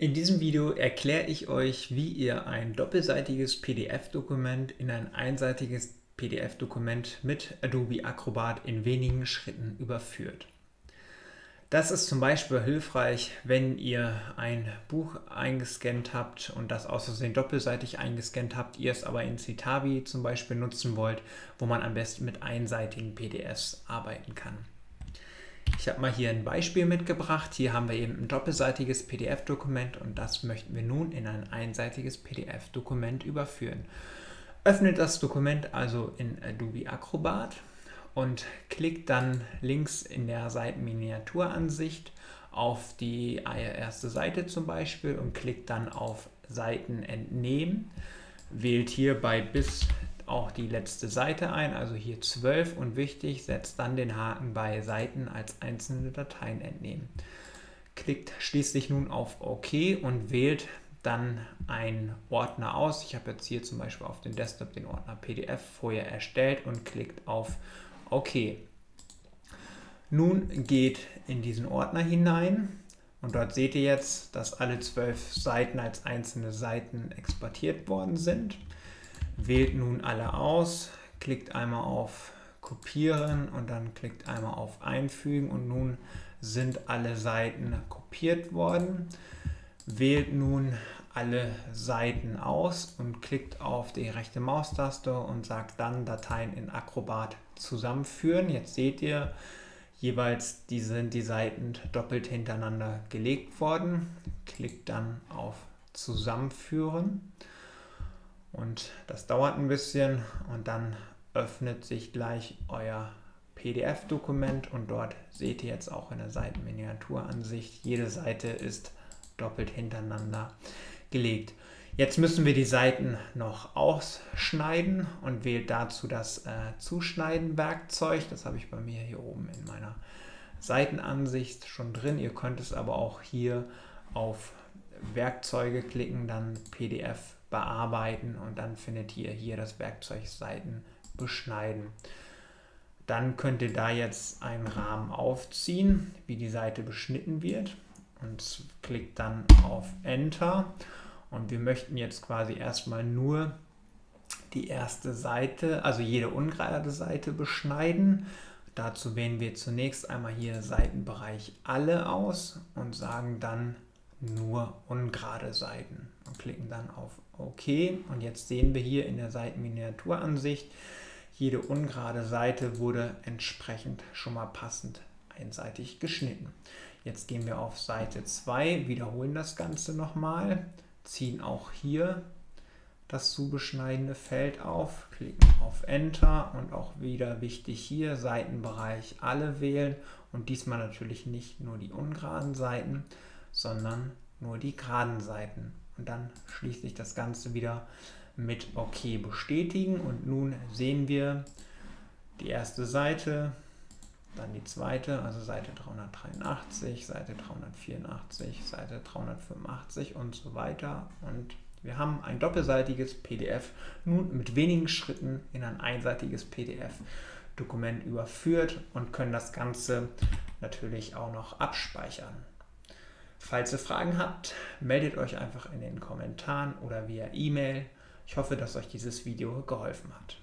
In diesem Video erkläre ich euch, wie ihr ein doppelseitiges PDF-Dokument in ein einseitiges PDF-Dokument mit Adobe Acrobat in wenigen Schritten überführt. Das ist zum Beispiel hilfreich, wenn ihr ein Buch eingescannt habt und das Versehen doppelseitig eingescannt habt, ihr es aber in Citavi zum Beispiel nutzen wollt, wo man am besten mit einseitigen PDFs arbeiten kann. Ich habe mal hier ein Beispiel mitgebracht. Hier haben wir eben ein doppelseitiges PDF-Dokument und das möchten wir nun in ein einseitiges PDF-Dokument überführen. Öffnet das Dokument also in Adobe Acrobat und klickt dann links in der Seitenminiaturansicht auf die erste Seite zum Beispiel und klickt dann auf Seiten entnehmen. Wählt hierbei bis auch die letzte Seite ein, also hier 12 und wichtig, setzt dann den Haken bei Seiten als einzelne Dateien entnehmen. Klickt schließlich nun auf OK und wählt dann einen Ordner aus. Ich habe jetzt hier zum Beispiel auf dem Desktop den Ordner PDF vorher erstellt und klickt auf OK. Nun geht in diesen Ordner hinein und dort seht ihr jetzt, dass alle zwölf Seiten als einzelne Seiten exportiert worden sind. Wählt nun alle aus, klickt einmal auf Kopieren und dann klickt einmal auf Einfügen und nun sind alle Seiten kopiert worden. Wählt nun alle Seiten aus und klickt auf die rechte Maustaste und sagt dann Dateien in Acrobat zusammenführen. Jetzt seht ihr, jeweils die sind die Seiten doppelt hintereinander gelegt worden. Klickt dann auf Zusammenführen und das dauert ein bisschen und dann öffnet sich gleich euer PDF-Dokument und dort seht ihr jetzt auch in der Seitenminiaturansicht, jede Seite ist doppelt hintereinander gelegt. Jetzt müssen wir die Seiten noch ausschneiden und wählt dazu das äh, Zuschneiden-Werkzeug. Das habe ich bei mir hier oben in meiner Seitenansicht schon drin. Ihr könnt es aber auch hier auf Werkzeuge klicken, dann PDF bearbeiten und dann findet ihr hier das Werkzeug Seiten beschneiden. Dann könnt ihr da jetzt einen Rahmen aufziehen, wie die Seite beschnitten wird und klickt dann auf Enter und wir möchten jetzt quasi erstmal nur die erste Seite, also jede ungerade Seite beschneiden. Dazu wählen wir zunächst einmal hier Seitenbereich Alle aus und sagen dann nur ungerade Seiten und klicken dann auf OK. Und jetzt sehen wir hier in der Seitenminiaturansicht, jede ungerade Seite wurde entsprechend schon mal passend einseitig geschnitten. Jetzt gehen wir auf Seite 2, wiederholen das Ganze nochmal, ziehen auch hier das zu beschneidende Feld auf, klicken auf Enter und auch wieder wichtig hier Seitenbereich alle wählen und diesmal natürlich nicht nur die ungeraden Seiten, sondern nur die geraden Seiten. Und dann schließt sich das Ganze wieder mit OK bestätigen. Und nun sehen wir die erste Seite, dann die zweite, also Seite 383, Seite 384, Seite 385 und so weiter. Und wir haben ein doppelseitiges PDF nun mit wenigen Schritten in ein einseitiges PDF-Dokument überführt und können das Ganze natürlich auch noch abspeichern. Falls ihr Fragen habt, meldet euch einfach in den Kommentaren oder via E-Mail. Ich hoffe, dass euch dieses Video geholfen hat.